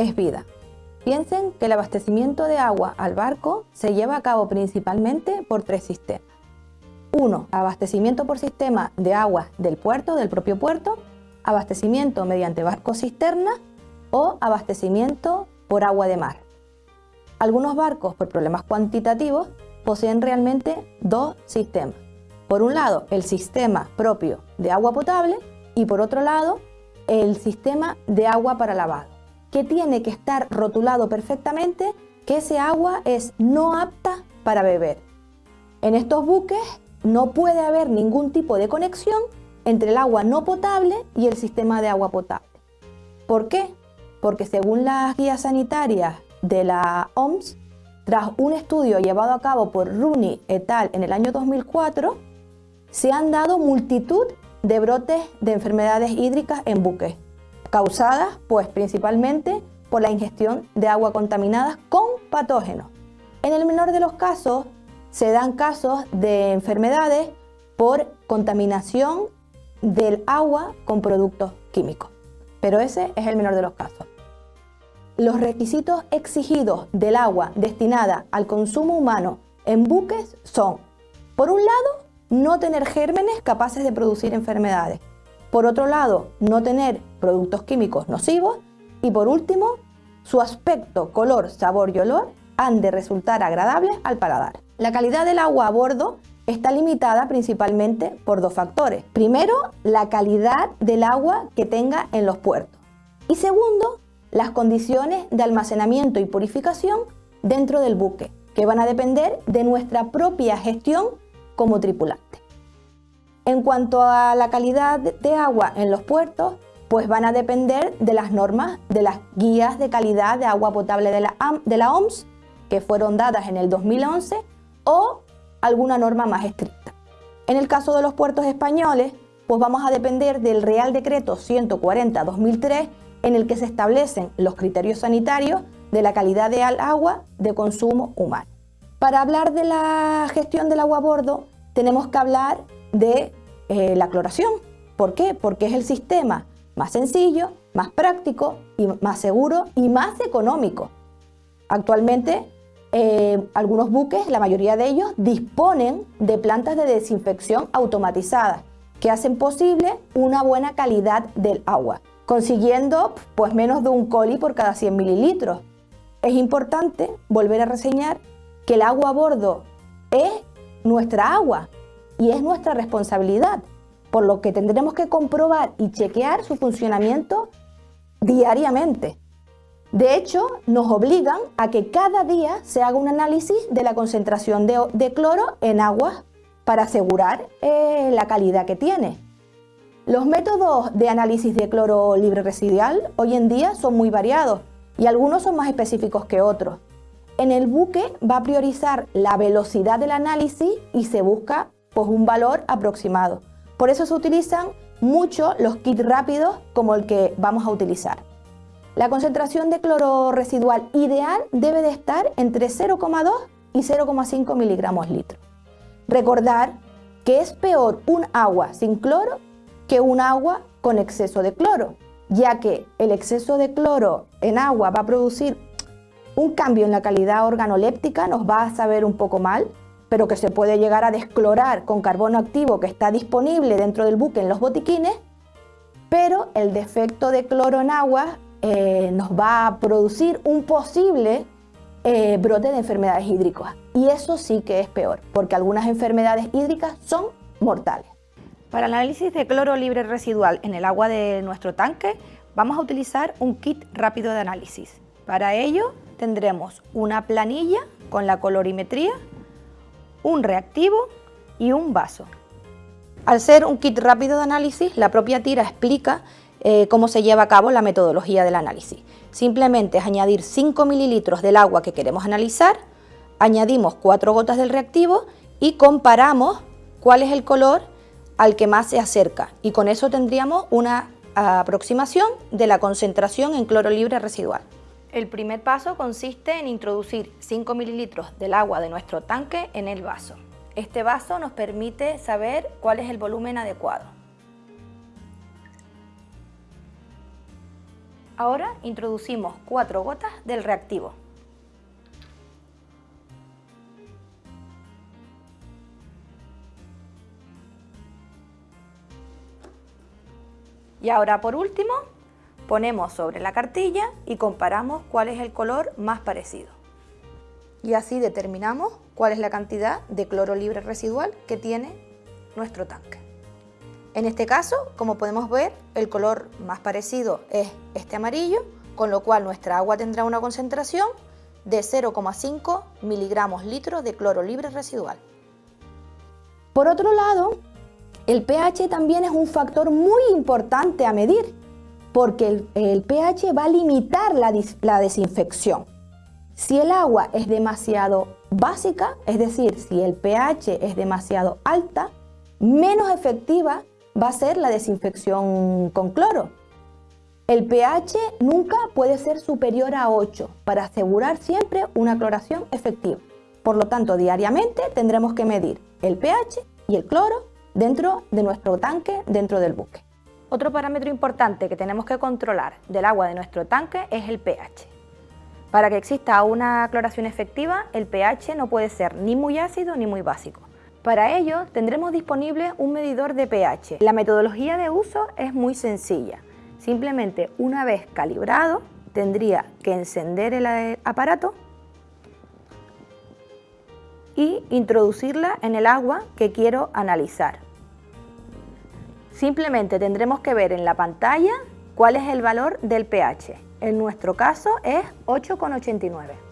es vida. Piensen que el abastecimiento de agua al barco se lleva a cabo principalmente por tres sistemas. Uno, abastecimiento por sistema de agua del puerto, del propio puerto, abastecimiento mediante barco cisterna o abastecimiento por agua de mar. Algunos barcos, por problemas cuantitativos, poseen realmente dos sistemas. Por un lado, el sistema propio de agua potable y por otro lado, el sistema de agua para lavado, que tiene que estar rotulado perfectamente que ese agua es no apta para beber. En estos buques no puede haber ningún tipo de conexión entre el agua no potable y el sistema de agua potable. ¿Por qué? Porque según las guías sanitarias de la OMS, tras un estudio llevado a cabo por Rooney et al. en el año 2004, se han dado multitud de brotes de enfermedades hídricas en buques, causadas pues principalmente por la ingestión de agua contaminada con patógenos. En el menor de los casos se dan casos de enfermedades por contaminación del agua con productos químicos, pero ese es el menor de los casos. Los requisitos exigidos del agua destinada al consumo humano en buques son, por un lado, no tener gérmenes capaces de producir enfermedades, por otro lado, no tener productos químicos nocivos y por último, su aspecto, color, sabor y olor han de resultar agradables al paladar. La calidad del agua a bordo está limitada principalmente por dos factores. Primero, la calidad del agua que tenga en los puertos. Y segundo, las condiciones de almacenamiento y purificación dentro del buque, que van a depender de nuestra propia gestión como tripulante. En cuanto a la calidad de agua en los puertos, pues van a depender de las normas de las guías de calidad de agua potable de la, OMS, que fueron dadas en el 2011, o alguna norma más estricta. En el caso de los puertos españoles, pues vamos a depender del Real Decreto 140-2003 en el que se establecen los criterios sanitarios de la calidad de agua de consumo humano. Para hablar de la gestión del agua a bordo, tenemos que hablar de eh, la cloración. ¿Por qué? Porque es el sistema más sencillo, más práctico y más seguro y más económico. Actualmente eh, algunos buques, la mayoría de ellos, disponen de plantas de desinfección automatizadas que hacen posible una buena calidad del agua, consiguiendo pues, menos de un coli por cada 100 mililitros. Es importante volver a reseñar que el agua a bordo es nuestra agua y es nuestra responsabilidad, por lo que tendremos que comprobar y chequear su funcionamiento diariamente. De hecho, nos obligan a que cada día se haga un análisis de la concentración de, cloro en agua para asegurar eh, la calidad que tiene. Los métodos de análisis de cloro libre residual hoy en día son muy variados y algunos son más específicos que otros. En el buque va a priorizar la velocidad del análisis y se busca pues, un valor aproximado. Por eso se utilizan mucho los kits rápidos como el que vamos a utilizar. La concentración de cloro residual ideal debe de estar entre 0,2 y 0,5 miligramos litro. Recordar que es peor un agua sin cloro que un agua con exceso de cloro, ya que el exceso de cloro en agua va a producir un cambio en la calidad organoléptica, nos va a saber un poco mal, pero que se puede llegar a desclorar con carbono activo que está disponible dentro del buque en los botiquines, pero el defecto de cloro en agua eh, nos va a producir un posible eh, brote de enfermedades hídricas. Y eso sí que es peor, porque algunas enfermedades hídricas son mortales. Para el análisis de cloro libre residual en el agua de nuestro tanque, vamos a utilizar un kit rápido de análisis. Para ello tendremos una planilla con la colorimetría, un reactivo y un vaso. Al ser un kit rápido de análisis, la propia tira explica eh, cómo se lleva a cabo la metodología del análisis. Simplemente es añadir 5 mililitros del agua que queremos analizar, añadimos 4 gotas del reactivo y comparamos cuál es el color al que más se acerca y con eso tendríamos una aproximación de la concentración en cloro libre residual. El primer paso consiste en introducir 5 mililitros del agua de nuestro tanque en el vaso. Este vaso nos permite saber cuál es el volumen adecuado. Ahora introducimos cuatro gotas del reactivo. Y ahora por último, ponemos sobre la cartilla y comparamos cuál es el color más parecido. Y así determinamos cuál es la cantidad de cloro libre residual que tiene nuestro tanque. En este caso, como podemos ver, el color más parecido es este amarillo, con lo cual nuestra agua tendrá una concentración de 0,5 miligramos litro de cloro libre residual. Por otro lado, el pH también es un factor muy importante a medir, porque el, pH va a limitar la, la desinfección. Si el agua es demasiado básica, es decir, si el pH es demasiado alta, menos efectiva va a ser la desinfección con cloro. El pH nunca puede ser superior a 8 para asegurar siempre una cloración efectiva. Por lo tanto, diariamente tendremos que medir el pH y el cloro dentro de nuestro tanque, dentro del buque. Otro parámetro importante que tenemos que controlar del agua de nuestro tanque es el pH. Para que exista una cloración efectiva, el pH no puede ser ni muy ácido ni muy básico. Para ello tendremos disponible un medidor de pH. La metodología de uso es muy sencilla. Simplemente una vez calibrado tendría que encender el aparato y introducirla en el agua que quiero analizar. Simplemente tendremos que ver en la pantalla cuál es el valor del pH. En nuestro caso es 8,89.